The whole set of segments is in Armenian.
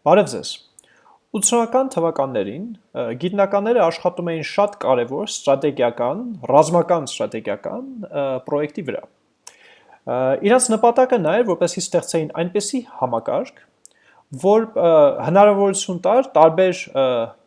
Բարև ձեզ։ 80-ական թվականներին գիտնականները աշխատում էին շատ կարևոր ստրատեգիական, ռազմական ստրատեգիական պրոյեկտի վրա։ Իրանց նպատակը նա էր, որպեսզի ստեղծեին այնպիսի համակարգ, որ հնարավորություն տար տարբեր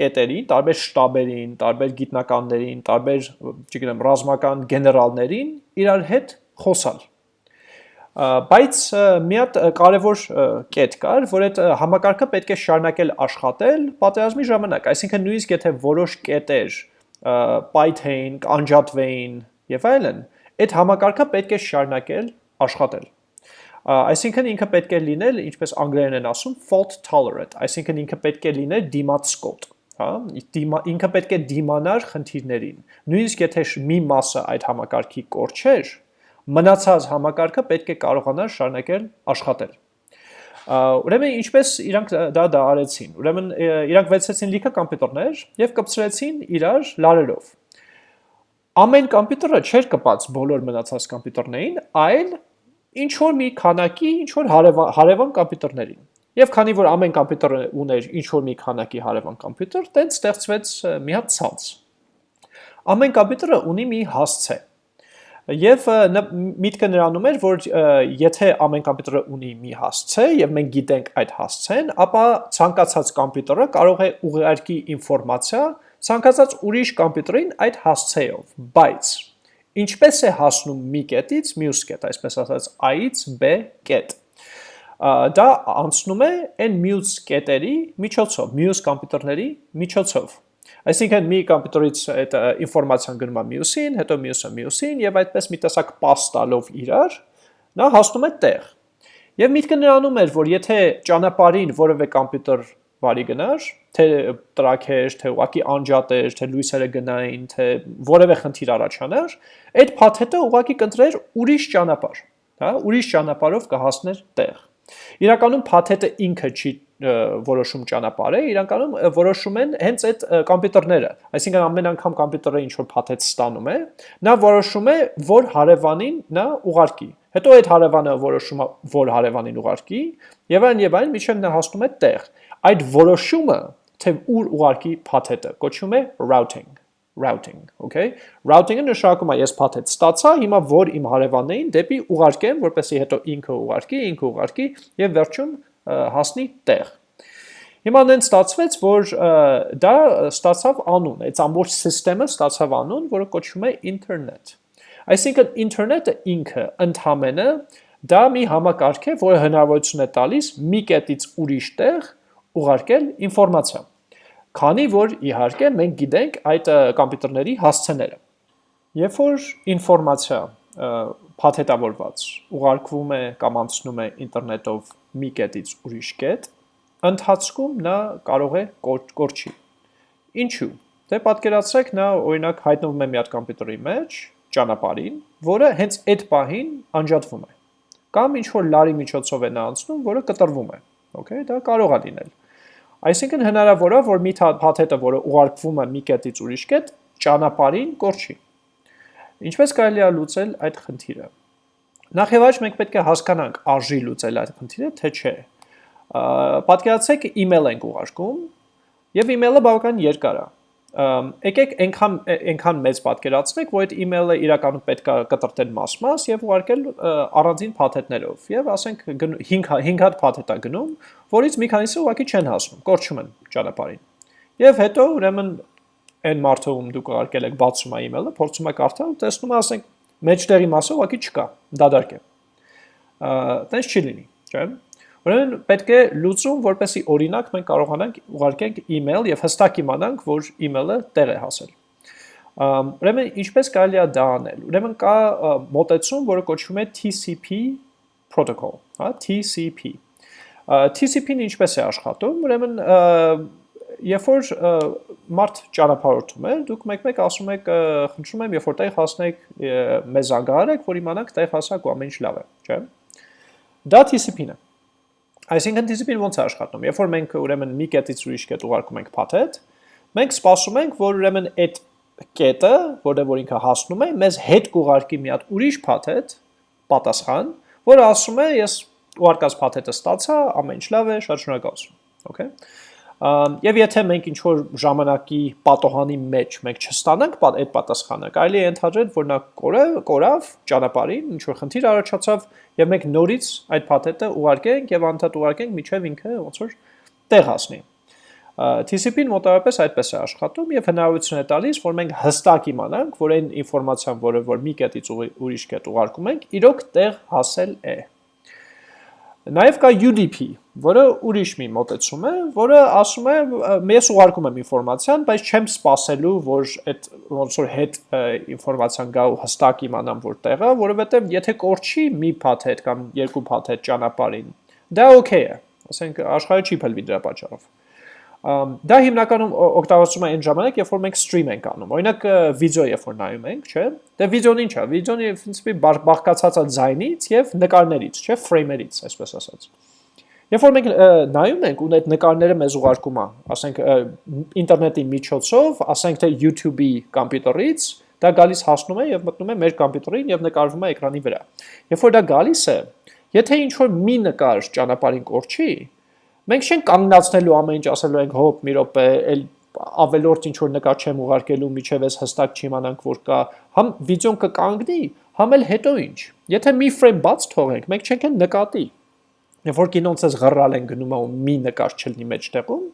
կետերին, տարբեր շտաբերին, տարբեր գիտնականներին, տարբեր, չգիտեմ, ռազմական գեներալներին իրար հետ խոսալ բայց մի հատ կարևոր կետ կար, որ այդ համակարգը պետք է շարունակել աշխատել պատերազմի ժամանակ, այսինքն նույնիսկ եթե որոշ կետեր պայթեին, կանջատվեին եւ այլն, այդ համակարգը պետք է շարունակել աշխատել։ Այսինքն ինքը պետք է լինել, ինչպես անգլերեն են ասում, fault tolerant, այսինքն ինքը պետք է լինել դիմացկոտ, հա, ինքը պետք է դիմանար խնդիրներին։ Նույնիսկ եթե մի մասը այդ համակարգի կորչեր, մնացած համակարգը պետք է կարողանար շարունակել աշխատել։ Ուրեմն ինչպես իրանք դա դա արեցին։ Ուրեմն իրանք վեցեցին լիքը համակարգեր եւ կպցրեցին իրար լարերով։ Ամեն համակարգը չէր կպած բոլոր մնացած համակարգներին, այլ ինչ որ մի քանակի ինչ որ հարևան համակարգներին։ Եվ քանի որ ամեն համակարգը ուներ ինչ որ մի քանակի հարևան համակարգ, տենց ստեղծվեց մի հատ ցանց։ Ամեն համակարգը ունի մի հասցե Եվ միտքը նրանում էր, որ եթե ամեն կոմպյուտերը ունի մի հասցե եւ մենք գիտենք այդ հասցեն, ապա ցանկացած կոմպյուտերը կարող է ուղարկի ինֆորմացիա ցանկացած ուրիշ կոմպյուտերին այդ հասցեով, բայց ինչպես է հասնում մի կետից մյուս կետ, այսպես ասած A-ից B կետ դա անցնում է այն մյուս կետերի միջոցով, մյուս կոմպյուտերների միջոցով Այսինքն մի կոմպյուտերից այդ ինֆորմացիան գնում է մյուսին, հետո մյուսը մյուսին եւ այդպես մի տեսակ pass տալով իրար նա հասնում է տեղ։ Եվ միտքը նրանում էր, որ եթե ճանապարհին որևէ կոմպյուտեր վարի գնար, թե տրաքեր, թե ուղակի անջատեր, թե լույսերը գնային, թե որևէ խնդիր առաջանար, այդ փաթեթը ուղակի կընտրեր ուրիշ ճանապարհ, հա, ուրիշ ճանապարհով կհասներ տեղ։ Իրականում փաթեթը ինքը չի որոշում ճանապարհը, իրականում որոշում են հենց այդ համակարգները։ Այսինքն ամեն անգամ համակարգը ինչ որ փաթեթ ստանում է, նա որոշում է, որ հարևանին նա ուղարկի։ Հետո այդ հարևանը որոշում է, որ հարևանին ուղարկի, եւ այն եւ այն միջև նա հասնում է տեղ։ Այդ որոշումը, թե ուր ուղարկի փաթեթը, կոչվում է routing routing, okay? Routing-ը նշանակում է ես փաթեթ ստացա, հիմա որ իմ հարևաններին դեպի ուղարկեմ, որպեսզի հետո ինքը ուղարկի, ինքը ուղարկի եւ վերջում հասնի տեղ։ Հիմա նեն ստացվեց, որ դա ստացավ անուն, այդ ամբողջ համակարգը ստացավ անուն, որը կոչվում է ինտերնետ։ Այսինքն ինտերնետը ինքը ընդհանրապես դա մի համակարգ է, որը հնարավորություն է տալիս մի կետից ուրիշ տեղ ուղարկել ինֆորմացիա։ Քանի որ իհարկե մենք գիտենք այդ համակարգերի հասցեները։ Երբ որ ինֆորմացիա փաթեթավորված ուղարկվում է կամ անցնում է ինտերնետով մի կետից ուրիշ կետ, ընթացքում նա կարող է կորչի։ Ինչու՞։ Դե պատկերացրեք նա օրինակ հայտնվում է մի հատ համակարգի մեջ, ճանապարհին, որը հենց այդ պահին անջատվում է։ Կամ ինչ որ լարի միջոցով է նա անցնում, որը կտրվում է։ Okay, դա կարող է լինել։ Այսինքն հնարավոր է, որ մի փաթեթը, որը ուղարկվում է մի կետից ուրիշ կետ, ճանապարհին կորչի։ Ինչպես կարելի է լուծել այդ խնդիրը։ Նախ եւ առաջ մենք պետք է հասկանանք արժի լուծել այդ խնդիրը, թե չէ։ Պատկերացրեք email ենք ուղարկում եւ email-ը բավական երկար է։ Եկեք այնքան այնքան մեծ պատկերացնենք, որ այդ email-ը իրականում պետք է կտրտել մաս-մաս եւ ուղարկել առանձին փաթեթներով։ Եվ ասենք 5 5 հատ փաթեթ է գնում, որից մի քանիսը ուղակի չեն հասնում, կորչում են ճանապարհին։ Եվ հետո ուրեմն այն մարդը ում դուք ուղարկել եք բացում է email-ը, փորձում է կարդալ, տեսնում է, ասենք մեջտեղի մասը ուղղակի չկա, դադարք է։ Տենց չի լինի, չէ՞։ Ուրեմն պետք է լուծում, որպեսի օրինակ մենք կարողանանք ուղարկենք email եւ հստակ իմանանք, որ email-ը տեղ է հասել։ Ուրեմն ինչպես կարելի է դա անել։ Ուրեմն կա մոտեցում, որը կոչվում է TCP protocol, հա, TCP։ TCP-ն ինչպես է աշխատում։ Ուրեմն երբ որ մարդ ճանապարհորդում է, դուք մեկ-մեկ ասում եք, խնդրում եմ, երբ որ տեղ հասնեք, մեզ զանգահարեք, որ իմանանք տեղ հասակ ու ամեն ինչ լավ է, չէ՞։ Դա TCP-ն է։ Այսինքն TCP-ն ո՞նց է աշխատում։ Երբ որ մենք ուրեմն մի կետից ուրիշ կետ ուղարկում ենք փաթեթ, մենք սպասում ենք, որ ուրեմն այդ կետը, որտեղ որ ինքը հասնում է, մեզ հետ կուղարկի մի հատ ուրիշ փաթեթ պատասխան, որը ասում է, ես ուղարկած փաթեթը ստացա, ամեն ինչ լավ է, շատ շնորհակալություն։ Okay։ Եվ եթե մենք ինչ որ ժամանակի պատոհանի մեջ մենք չստանանք այդ պատասխանը, կարելի է ընդհանրել, որ նա կորավ, կորավ ճանապարհին, ինչ որ խնդիր առաջացավ, եւ մենք նորից այդ փաթեթը ուղարկենք եւ անդադ ուղարկենք միջև ինքը ոնց որ տեղ հասնի։ TCP-ն մոտավորապես այդպես է աշխատում եւ հնարավորություն է տալիս, որ մենք հստակ իմանանք, որ այն ինֆորմացիան, որը որ մի կետից ուրիշ կետ ուղարկում ենք, իրոք տեղ հասել է։ Նաև կա UDP, որը ուրիշ մի մոտեցում է, որը ասում է, ես ուղարկում եմ ինֆորմացիան, բայց չեմ սպասելու, որ այդ ոնց որ հետ ինֆորմացիան գա ու հստակ իմանամ որտեղը, որովհետև եթե կորչի մի փաթեթ կամ երկու փաթեթ ճանապարհին, դա օքեյ է, ասենք աշխարհը չի փլվի դրա պատճառով դա հիմնականում օգտագործվում է այն ժամանակ, երբ որ մենք stream ենք անում։ Օրինակ վիդեո երբ որ նայում ենք, չէ՞։ Դե վիդեոն ի՞նչ է։ Վիդեոն in principle բաղկացած է ձայնից եւ նկարներից, չէ՞, ֆրեյմերից, այսպես ասած։ Երբ որ մենք նայում ենք ու այդ նկարները մեզ ուղարկում են, ասենք ինտերնետի միջոցով, ասենք թե YouTube-ի կոմպյուտերից, դա գալիս հասնում է եւ մտնում է մեր կոմպյուտերին եւ նկարվում է էկրանի վրա։ Երբ որ դա գալիս է, եթե ինչ որ մի նկար ճանապարհին կորչի, Մենք չենք կանգնացնելու ամեն ինչ ասելու ենք հոп մի րոպե, էլ ավելորդ ինչ որ նկար չեմ ուղարկելու, միջև էս հստակ չիմանանք որ կա, համ վիդեոն կկանգնի, համ էլ հետո ինչ։ Եթե մի ֆրեյմ բաց թողենք, մենք չենք են նկատի։ Երբ որ կինոնց էս գռալ են գնում ու մի նկար չլինի մեջտեղում,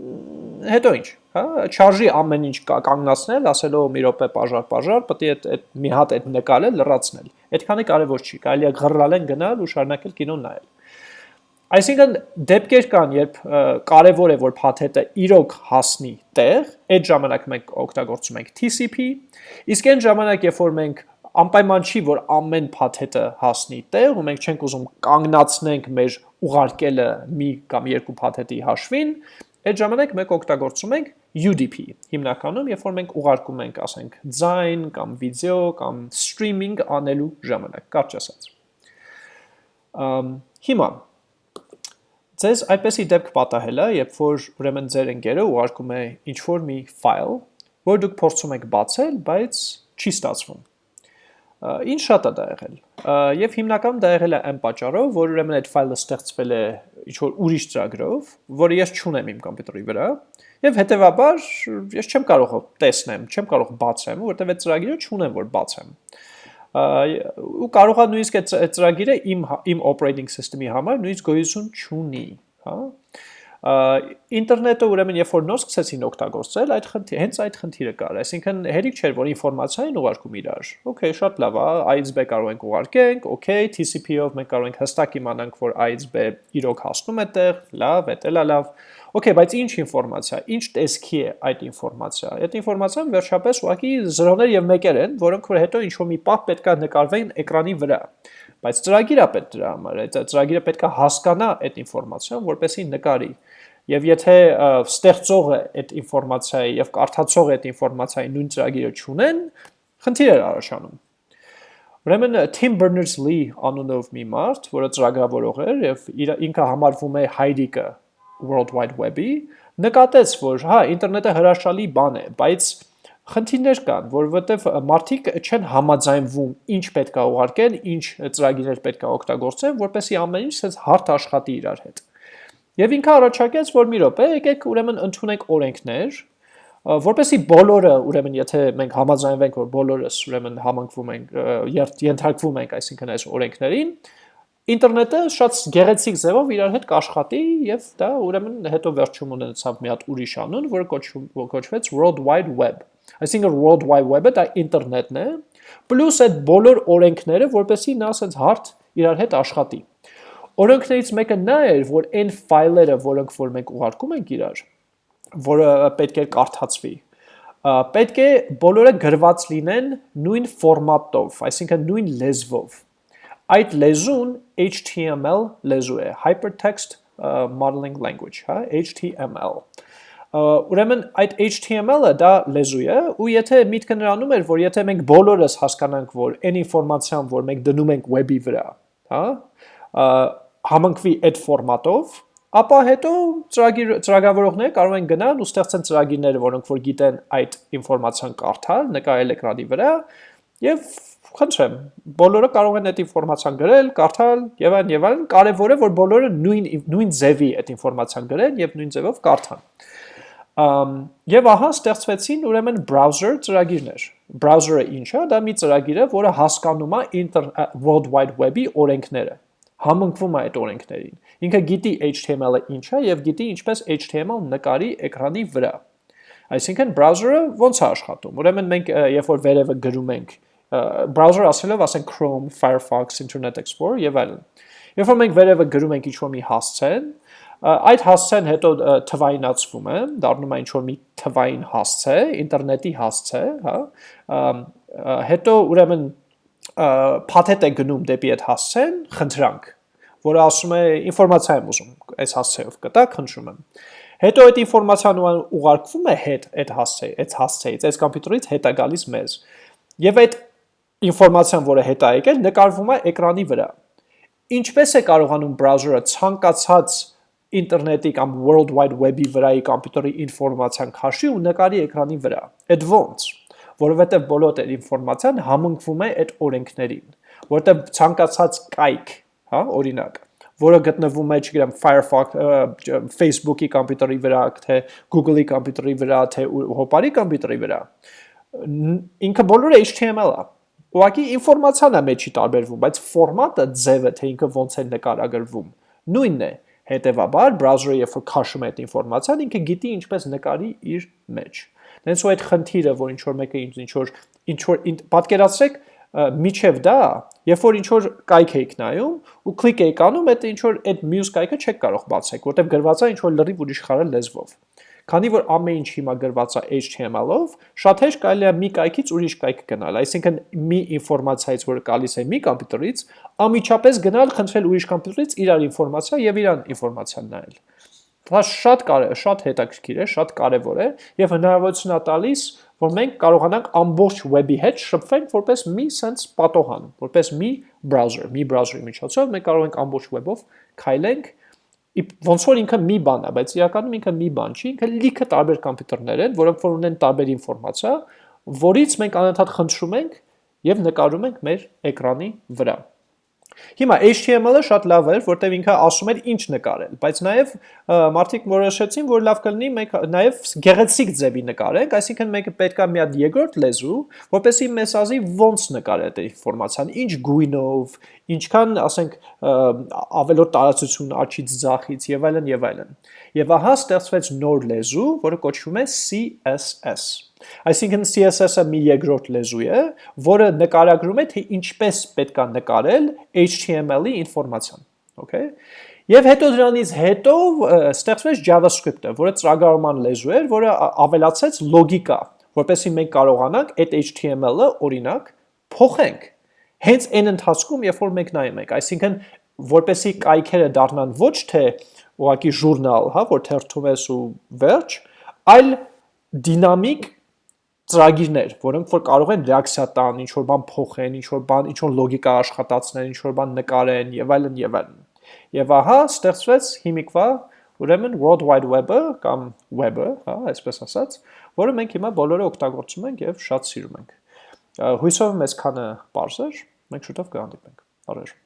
հետո ինչ, հա, չարժի ամեն ինչ կանգնացնել, ասելով մի րոպե բաժար, բաժար, պետք է այդ մի հատ այդ նկարը լրացնել։ Այդքանը կարևոր չի, կարելի է գռալ են գնալ ու շարունակել կինոն նայել։ Այսինքն դեպքեր կան, երբ կարևոր է, որ փաթեթը իրոք հասնի տեղ, այդ ժամանակ մենք օգտագործում ենք TCP, իսկ այն ժամանակ, երբ որ մենք անպայման չի, որ ամեն փաթեթը հասնի տեղ ու մենք չենք ուզում կանգնացնենք մեր ուղարկելը մի կամ երկու փաթեթի հաշվին, այդ ժամանակ մենք օգտագործում ենք UDP հիմնականում, երբ որ մենք ուղարկում ենք, ասենք, ձայն կամ վիդեո կամ streaming անելու ժամանակ, կարճ ասած։ Ամ հիմա Ձեզ այդպեսի դեպք պատահել է, երբ որ ուրեմն ձեր ընկերը ուղարկում է ինչ-որ մի ֆայլ, որ դուք փորձում եք բացել, բայց չի ստացվում։ Ինչ շատ է դա եղել։ Եվ հիմնականում դա եղել է այն պատճառով, որ ուրեմն այդ ֆայլը ստեղծվել է ինչ-որ ուրիշ ծրագրով, որը ես չունեմ իմ կոմպյուտերի վրա, եւ հետեւաբար ես չեմ կարող տեսնեմ, չեմ կարող բացեմ, որովհետեւ այդ ծրագիրը չունեմ, որ բացեմ ու կարողա նույնիսկ այդ ծրագիրը իմ իմ operating system-ի համար նույնիսկ գոյություն չունի, հա ինտերնետը ուրեմն երբ որ նոր սկսեցին օգտագործել, այդ խնդիր, հենց այդ խնդիրը կար, այսինքն հերիք չէր, որ ինֆորմացիան ուղարկում իրար։ Okay, շատ լավ A-ից B կարող ենք ուղարկենք, okay, TCP-ով մենք կարող ենք հստակ իմանանք, որ A-ից B իրոք հասնում է տեղ, լավ, դա էլ է լավ։ Okay, բայց ինչ ինֆորմացիա, ինչ տեսքի է այդ ինֆորմացիա։ Այդ ինֆորմացիան վերջապես ուղղակի զրոներ եւ մեկեր են, որոնք որ հետո ինչ որ մի պահ պետքա նկարվեն էկրանի վրա։ Բայց ծրագիրը պետք դրա համար, այդ ծրագիրը պետքա հասկանա այդ ինֆորմացիան, որպեսզի նկարի։ Եվ եթե ստեղծողը այդ ինֆորմացիայի եւ կարդացողը այդ ինֆորմացիայի նույն ծրագիրը չունեն, խնդիր է առաջանում։ Ուրեմն Tim Berners-Lee անունով մի մարդ, որը ծրագրավորող էր եւ ինքը համարվում է հայրիկը World Wide Web-ի, նկատեց, որ հա, ինտերնետը հրաշալի բան է, բայց խնդիրներ կան, որովհետև մարդիկ չեն համաձայնվում ինչ պետք է ուղարկեն, ինչ ծրագիրներ պետք է օգտագործեն, որպեսզի ամեն ինչ sense հարթ աշխատի իրար հետ։ Եվ ինքը առաջարկեց, որ մի րոպե, եկեք ուրեմն ընդունենք օրենքներ, որպեսի բոլորը, ուրեմն եթե մենք համաձայնվենք, որ բոլորս ուրեմն համընկվում ենք, ենթարկվում ենք, այսինքն այս օրենքներին, ինտերնետը շատ գեղեցիկ ձևով իրար հետ կաշխատի եւ դա ուրեմն հետո վերջում ունեցավ մի հատ ուրիշ անուն, որը կոչվում կոչվեց World Wide Web։ Այսինքն World Wide Web-ը դա ինտերնետն է, պլյուս այդ բոլոր օրենքները, որպեսզի նա ասենց հարթ իրար հետ աշխատի։ Օրենքներից մեկը նա էր, որ այն ֆայլերը, որոնք որ մենք ուղարկում ենք իրար, որը պետք է կարդացվի, պետք է բոլորը գրված լինեն նույն ֆորմատով, այսինքն նույն լեզվով Այդ լեզուն HTML լեզու է, Hypertext Modeling Language, հա, HTML։ Ուրեմն այդ HTML-ը դա լեզու է, ու եթե միտքը նրանում էր, որ եթե մենք բոլորս հասկանանք, որ այն ինֆորմացիան, որ մենք դնում ենք web-ի վրա, հա, համընկվի այդ ֆորմատով, ապա հետո ծրագիր ծրագրավորողները կարող են գնալ ու ստեղծեն ծրագիրները, որոնք որ գիտեն այդ ինֆորմացիան կարդալ, նկարել էկրանի վրա եւ խնդրեմ, բոլորը կարող են այդ ինֆորմացիան գրել, կարդալ եւ այլն եւ այլն, կարեւոր է որ բոլորը նույն նույն ձևի այդ ինֆորմացիան գրեն եւ նույն ձևով կարդան։ Ամ եւ ահա ստեղծվեցին ուրեմն browser ծրագիրներ։ Browser-ը ինչ է, դա մի ծրագիր է, որը հասկանում է World Wide Web-ի օրենքները համընկվում է այդ օրենքներին։ Ինքը գիտի HTML-ը ինչ է եւ գիտի ինչպես HTML նկարի էկրանի վրա։ Այսինքն browser-ը ոնց է աշխատում։ Ուրեմն մենք երբ որ վերևը գրում ենք browser ասելով ասենք Chrome, Firefox, Internet Explorer եւ այլն։ Երբ որ մենք վերևը գրում ենք ինչ-որ մի հասցեն, այդ հասցեն հետո թվայինացվում է, դառնում է ինչ-որ մի թվային հասցե, ինտերնետի հասցե, հա, հետո ուրեմն փաթեթ է գնում դեպի այդ հասցեն, խնդրանք, որը ասում է ինֆորմացիա եմ ուզում, այս հասցեով կտա, խնդրում եմ։ Հետո այդ ինֆորմացիան ուղարկվում է հետ այդ հասցեի, այդ հասցեից, այս համբյուտերից հետ է գալիս մեզ։ Եվ այդ ինֆորմացիան, որը հետ է եկել, նկարվում է էկրանի վրա։ Ինչպես է կարողանում բրաուզերը ցանկացած ինտերնետի կամ World Wide Web-ի վրայի համբյուտերի ինֆորմացիան քաշի ու նկարի էկրանի վրա։ Այդ ոնց որովհետև բոլոր այդ ինֆորմացիան համընկվում է այդ օրենքներին, որտեղ ցանկացած կայք, հա, օրինակ, որը գտնվում է, չգիտեմ, Firefox, Facebook-ի համբյուտերի վրա, թե Google-ի համբյուտերի վրա, թե Hopper-ի համբյուտերի վրա, ինքը բոլորը HTML է։ Ուղղակի ինֆորմացիան է մեջի տարբերվում, բայց ֆորմատը, ձևը, թե ինքը ոնց է նկարագրվում, նույնն է։ Հետևաբար, browser-ը երբ որ քաշում է այդ ինֆորմացիան, ինքը գիտի ինչպես նկարի իր մեջ։ Դենց ու այդ խնդիրը, որ ինչ որ մեկը ինչ որ ինչ որ պատկերացրեք միջև դա, երբ որ ինչ որ կայք եք նայում ու կլիկ եք անում, այդ ինչ որ այդ մյուս կայքը չեք կարող բացեք, որտեղ գրված է ինչ որ լրիվ ուրիշ խարը լեզվով։ Քանի որ ամեն ինչ հիմա գրված է HTML-ով, շատ հեշտ կարելի է մի կայքից ուրիշ կայք գնալ, այսինքն մի ինֆորմացիայից, որը գալիս է մի համբյուտերից, ամիջապես գնալ խնդրել ուրիշ համբյուտերից իրար ինֆորմացիա եւ իրան ինֆորմացիան նայել։ Դա շատ կարևոր, շատ հետաքրքիր է, շատ կարևոր է եւ հնարավորություն է տալիս, որ մենք կարողանանք ամբողջ web-ի հետ շփվենք որպես մի sense պատոհան, որպես մի browser, մի browser-ի միջոցով մենք կարող ենք ամբողջ web-ով քայլենք ոնց որ ինքը մի բան է, բայց իրականում ինքը մի բան չի, ինքը լիքը տարբեր համբյուտերներ են, որոնք որ ունեն տարբեր ինֆորմացիա, որից մենք անընդհատ խնդրում ենք եւ նկարում ենք մեր էկրանի վրա։ Հիմա HTML-ը շատ լավ էր, որտեղ ինքը ասում էր ինչ նկարել, բայց նաև մարդիկ որոշեցին, որ լավ կլինի մենք նաև գեղեցիկ ձևի նկարենք, այսինքն մենք պետք է մի հատ երկրորդ լեզու, որպեսզի մեզ ասի ոնց նկարել այդ ինֆորմացիան, ինչ գույնով, ինչքան, ասենք, ավելորդ տարածություն աչից ձախից եւ այլն եւ այլն։ Եվ ահա ստեղծվեց նոր լեզու, որը կոչվում է CSS։ Այսինքն CSS-ը մի երկրորդ լեզու է, որը նկարագրում է, թե ինչպես պետք է նկարել HTML-ի ինֆորմացիան, okay? Եվ հետո դրանից հետո ստեղծվեց JavaScript-ը, որը ծրագրավորման լեզու էր, որը ավելացեց լոգիկա, որպեսզի մենք կարողանանք այդ HTML-ը օրինակ փոխենք հենց այն ընթացքում, երբ որ մենք նայում ենք, այսինքն որպեսի կայքերը դառնան ոչ թե ուղակի ժուրնալ, հա, որ թերթում ես ու վերջ, այլ դինամիկ ծրագիրներ, որոնք որ կարող են ռեակցիա տան, ինչ որ բան փոխեն, ինչ որ բան, ինչ որ լոգիկա աշխատացնեն, ինչ որ բան նկարեն եւ այլն եւ այլն։ Եվ ահա ստեղծվեց հիմիկվա ուրեմն World Wide Web-ը կամ web-ը, հա, այսպես ասած, որը մենք հիմա բոլորը օգտագործում ենք եւ շատ սիրում ենք։ Հույսով մեզ քանը բարձր, մենք շուտով կհանդիպենք։ Բարև